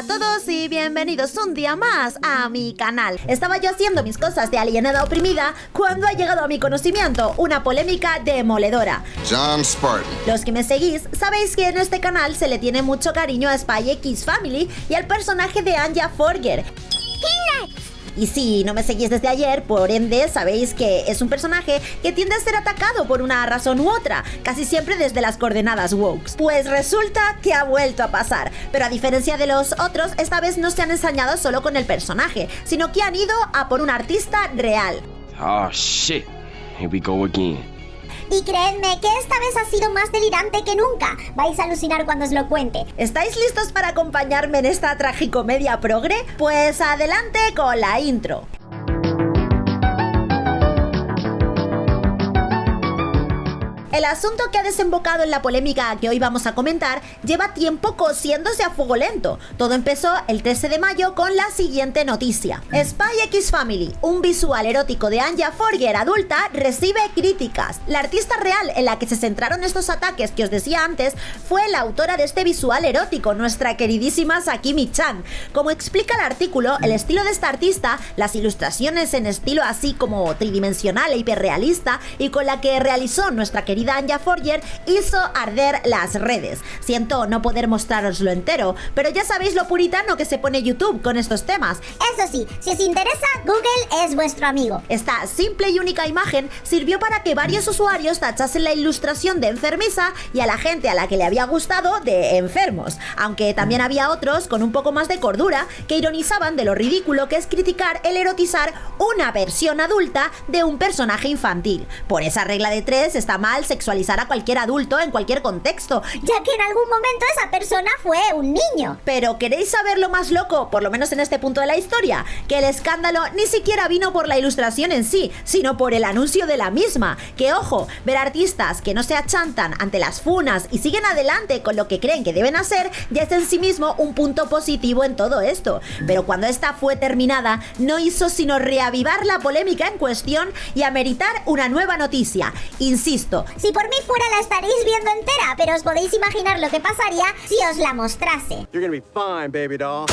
a todos y bienvenidos un día más a mi canal. Estaba yo haciendo mis cosas de alienada oprimida cuando ha llegado a mi conocimiento una polémica demoledora. John Spartan. Los que me seguís sabéis que en este canal se le tiene mucho cariño a Spy X Family y al personaje de Anja Forger. Y si no me seguís desde ayer, por ende sabéis que es un personaje que tiende a ser atacado por una razón u otra, casi siempre desde las coordenadas wokes. Pues resulta que ha vuelto a pasar, pero a diferencia de los otros, esta vez no se han ensañado solo con el personaje, sino que han ido a por un artista real. Oh shit. Here we go again. Y creedme que esta vez ha sido más delirante que nunca. Vais a alucinar cuando os lo cuente. ¿Estáis listos para acompañarme en esta tragicomedia progre? Pues adelante con la intro. El asunto que ha desembocado en la polémica que hoy vamos a comentar lleva tiempo cosiéndose a fuego lento. Todo empezó el 13 de mayo con la siguiente noticia. Spy X Family, un visual erótico de Anja Forger adulta, recibe críticas. La artista real en la que se centraron estos ataques que os decía antes fue la autora de este visual erótico, nuestra queridísima Sakimi Chan. Como explica el artículo, el estilo de esta artista, las ilustraciones en estilo así como tridimensional e hiperrealista y con la que realizó nuestra querida Anja Forger hizo arder las redes. Siento no poder mostraroslo entero, pero ya sabéis lo puritano que se pone YouTube con estos temas. Eso sí, si os interesa, Google es vuestro amigo. Esta simple y única imagen sirvió para que varios usuarios tachasen la ilustración de enfermiza y a la gente a la que le había gustado de enfermos, aunque también había otros con un poco más de cordura que ironizaban de lo ridículo que es criticar el erotizar una versión adulta de un personaje infantil. Por esa regla de tres está mal sexualizar a cualquier adulto en cualquier contexto. Ya que en algún momento esa persona fue un niño. Pero ¿queréis saber lo más loco, por lo menos en este punto de la historia? Que el escándalo ni siquiera vino por la ilustración en sí, sino por el anuncio de la misma. Que ojo, ver artistas que no se achantan ante las funas y siguen adelante con lo que creen que deben hacer, ya es en sí mismo un punto positivo en todo esto. Pero cuando esta fue terminada, no hizo sino reavivar la polémica en cuestión y ameritar una nueva noticia. Insisto, Si por mí fuera la estaréis viendo entera, pero os podéis imaginar lo que pasaría si os la mostrase. You're gonna be fine, baby doll.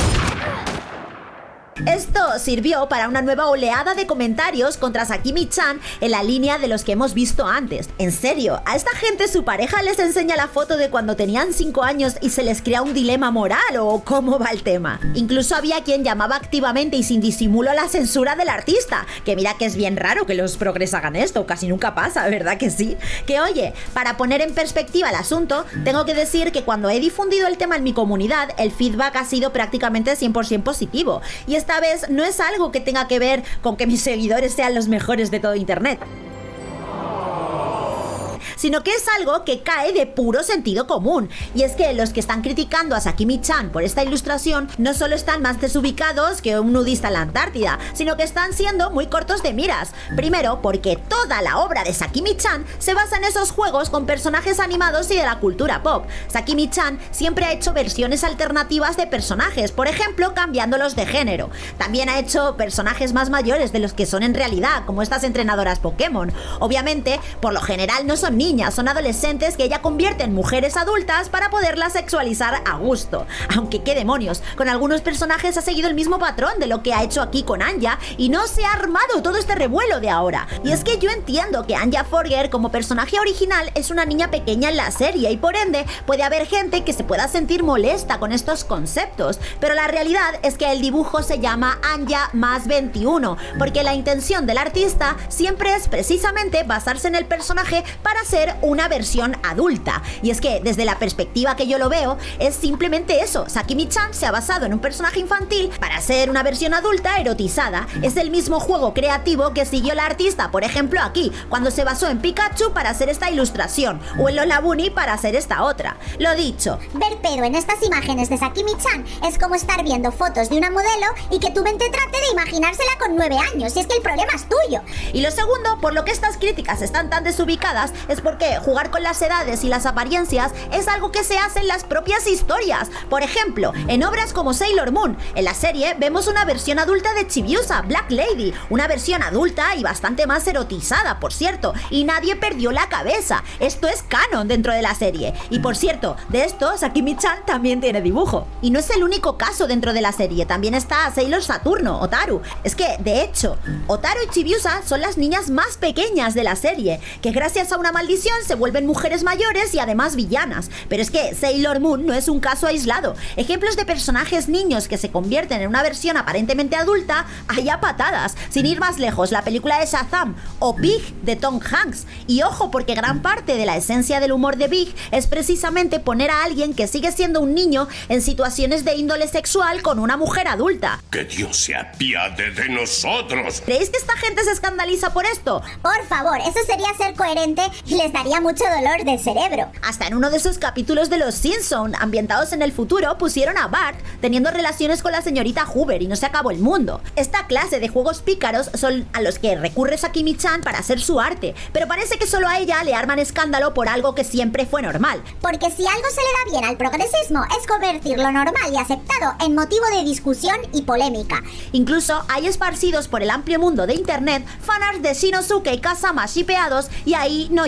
Esto sirvió para una nueva oleada de comentarios contra Sakimi-chan en la línea de los que hemos visto antes. En serio, a esta gente su pareja les enseña la foto de cuando tenían 5 años y se les crea un dilema moral o cómo va el tema. Incluso había quien llamaba activamente y sin disimulo a la censura del artista, que mira que es bien raro que los progres hagan esto, casi nunca pasa, ¿verdad que sí? Que oye, para poner en perspectiva el asunto, tengo que decir que cuando he difundido el tema en mi comunidad, el feedback ha sido prácticamente 100% positivo. Y esta vez no es algo que tenga que ver con que mis seguidores sean los mejores de todo Internet sino que es algo que cae de puro sentido común. Y es que los que están criticando a Sakimi-chan por esta ilustración no solo están más desubicados que un nudista en la Antártida, sino que están siendo muy cortos de miras. Primero, porque toda la obra de Sakimi-chan se basa en esos juegos con personajes animados y de la cultura pop. Sakimi-chan siempre ha hecho versiones alternativas de personajes, por ejemplo, cambiándolos de género. También ha hecho personajes más mayores de los que son en realidad, como estas entrenadoras Pokémon. Obviamente, por lo general no son niños son adolescentes que ella convierte en mujeres adultas para poderlas sexualizar a gusto. Aunque qué demonios, con algunos personajes ha seguido el mismo patrón de lo que ha hecho aquí con Anja y no se ha armado todo este revuelo de ahora. Y es que yo entiendo que Anja Forger como personaje original es una niña pequeña en la serie y por ende puede haber gente que se pueda sentir molesta con estos conceptos, pero la realidad es que el dibujo se llama Anja más 21, porque la intención del artista siempre es precisamente basarse en el personaje para ser una versión adulta. Y es que desde la perspectiva que yo lo veo, es simplemente eso. Sakimi-chan se ha basado en un personaje infantil para ser una versión adulta erotizada. Es el mismo juego creativo que siguió la artista, por ejemplo aquí, cuando se basó en Pikachu para hacer esta ilustración, o en Lola Bunny para hacer esta otra. Lo dicho. Ver pedo en estas imágenes de Sakimi-chan es como estar viendo fotos de una modelo y que tu mente trate de imaginársela con 9 años, y es que el problema es tuyo. Y lo segundo, por lo que estas críticas están tan desubicadas, es porque jugar con las edades y las apariencias es algo que se hace en las propias historias. Por ejemplo, en obras como Sailor Moon, en la serie vemos una versión adulta de Chibiusa, Black Lady, una versión adulta y bastante más erotizada, por cierto, y nadie perdió la cabeza. Esto es canon dentro de la serie. Y por cierto, de esto Sakimi-chan también tiene dibujo. Y no es el único caso dentro de la serie, también está Sailor Saturno, Otaru. Es que, de hecho, Otaru y Chibiusa son las niñas más pequeñas de la serie, que gracias a una maldición se vuelven mujeres mayores y además villanas. Pero es que Sailor Moon no es un caso aislado. Ejemplos de personajes niños que se convierten en una versión aparentemente adulta hay a patadas. Sin ir más lejos, la película de Shazam o Big de Tom Hanks. Y ojo, porque gran parte de la esencia del humor de Big es precisamente poner a alguien que sigue siendo un niño en situaciones de índole sexual con una mujer adulta. Que Dios se apiade de nosotros. ¿Creéis que esta gente se escandaliza por esto? Por favor, eso sería ser coherente y les daría mucho dolor del cerebro. Hasta en uno de esos capítulos de Los Simpson, ambientados en el futuro, pusieron a Bart teniendo relaciones con la señorita Hoover y no se acabó el mundo. Esta clase de juegos pícaros son a los que recurre Sakimi-chan para hacer su arte, pero parece que solo a ella le arman escándalo por algo que siempre fue normal. Porque si algo se le da bien al progresismo es convertir lo normal y aceptado en motivo de discusión y polémica. Incluso hay esparcidos por el amplio mundo de internet fanarts de Shinosuke y Kazama shipeados y ahí no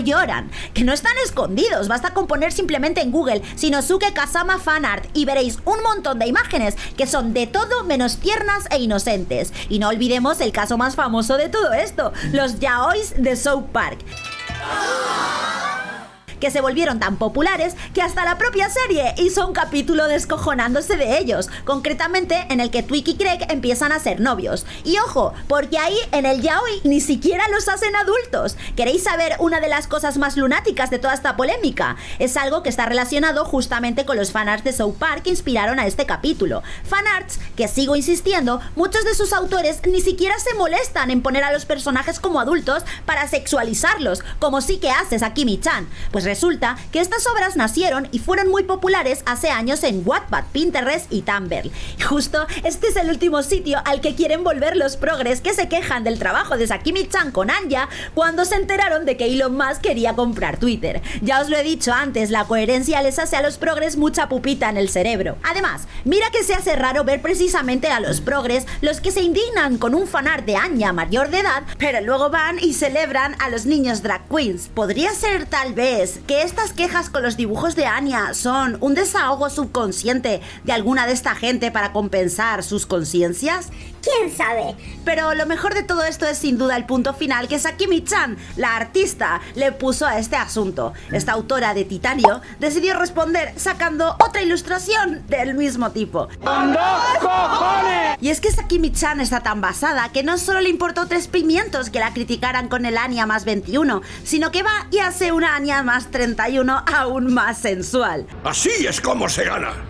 Que no están escondidos, basta con poner simplemente en Google Shinosuke Kazama fanart y veréis un montón de imágenes que son de todo menos tiernas e inocentes. Y no olvidemos el caso más famoso de todo esto, los yaois de South Park que se volvieron tan populares que hasta la propia serie hizo un capítulo descojonándose de ellos, concretamente en el que Twig y Craig empiezan a ser novios. Y ojo, porque ahí en el yaoi ni siquiera los hacen adultos. ¿Queréis saber una de las cosas más lunáticas de toda esta polémica? Es algo que está relacionado justamente con los fanarts de South Park que inspiraron a este capítulo. Fanarts que sigo insistiendo, muchos de sus autores ni siquiera se molestan en poner a los personajes como adultos para sexualizarlos, como sí que haces a Kimi-chan. Pues resulta que estas obras nacieron y fueron muy populares hace años en Wattpad, Pinterest y Tumblr. Y justo este es el último sitio al que quieren volver los progres que se quejan del trabajo de Sakimi-chan con Anya cuando se enteraron de que Elon Musk quería comprar Twitter. Ya os lo he dicho antes, la coherencia les hace a los progres mucha pupita en el cerebro. Además, mira que se hace raro ver precisamente a los progres los que se indignan con un fanart de Anya mayor de edad, pero luego van y celebran a los niños drag queens. Podría ser tal vez que estas quejas con los dibujos de Anya son un desahogo subconsciente de alguna de esta gente para compensar sus conciencias? ¿Quién sabe? Pero lo mejor de todo esto es sin duda el punto final que Sakimi-chan, la artista, le puso a este asunto. Esta autora de Titanio decidió responder sacando otra ilustración del mismo tipo. Y es que Sakimi-chan está tan basada que no solo le importó tres pimientos que la criticaran con el Anya más 21, sino que va y hace una Anya más 31 aún más sensual. Así es como se gana.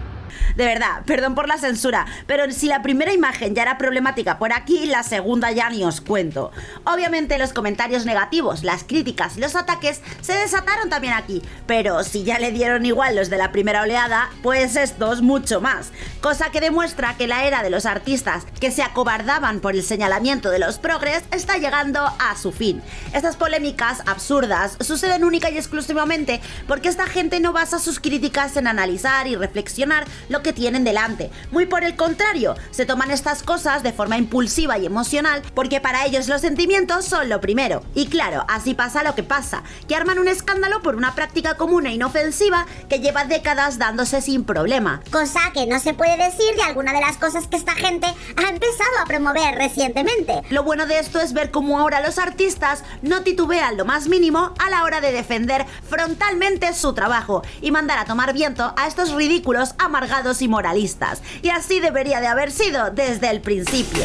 De verdad, perdón por la censura, pero si la primera imagen ya era problemática por aquí, la segunda ya ni os cuento. Obviamente los comentarios negativos, las críticas y los ataques se desataron también aquí, pero si ya le dieron igual los de la primera oleada, pues estos mucho más. Cosa que demuestra que la era de los artistas que se acobardaban por el señalamiento de los progres está llegando a su fin. Estas polémicas absurdas suceden única y exclusivamente porque esta gente no basa sus críticas en analizar y reflexionar lo que tienen delante. Muy por el contrario, se toman estas cosas de forma impulsiva y emocional porque para ellos los sentimientos son lo primero. Y claro, así pasa lo que pasa, que arman un escándalo por una práctica común e inofensiva que lleva décadas dándose sin problema. Cosa que no se puede decir de alguna de las cosas que esta gente ha empezado a promover recientemente. Lo bueno de esto es ver cómo ahora los artistas no titubean lo más mínimo a la hora de defender frontalmente su trabajo y mandar a tomar viento a estos ridículos amargados y moralistas. Y así debería de haber sido desde el principio.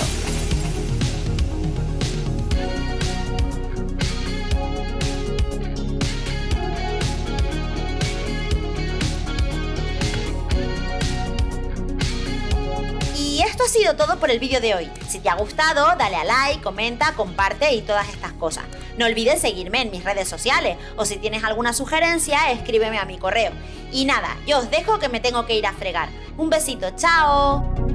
Ha sido todo por el vídeo de hoy. Si te ha gustado, dale a like, comenta, comparte y todas estas cosas. No olvides seguirme en mis redes sociales o si tienes alguna sugerencia, escríbeme a mi correo. Y nada, yo os dejo que me tengo que ir a fregar. Un besito, chao.